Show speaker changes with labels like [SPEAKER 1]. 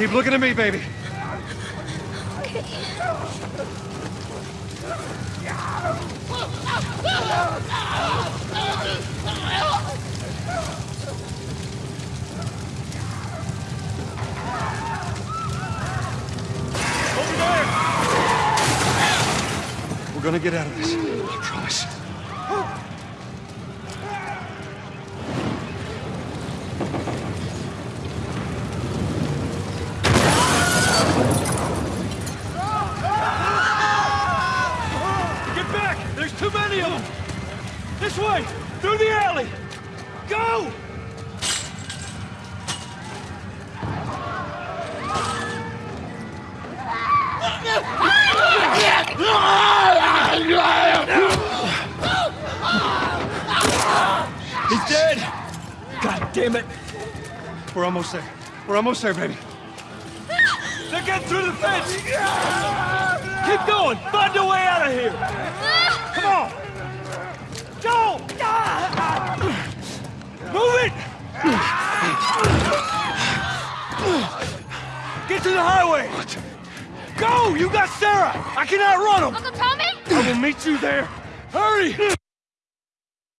[SPEAKER 1] Keep looking at me, baby. There! We're gonna get out of this. I promise. Many of them! This way! Through the alley! Go! He's dead! God damn it! We're almost there. We're almost there, baby. They're getting through the fence! Keep going! Find a way out of here! Get to the highway! Go! You got Sarah! I can outrun them!
[SPEAKER 2] Uncle Tommy?
[SPEAKER 1] I will meet you there! Hurry!